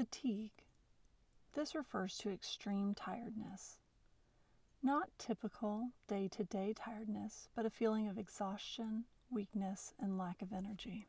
Fatigue. This refers to extreme tiredness. Not typical day to day tiredness, but a feeling of exhaustion, weakness, and lack of energy.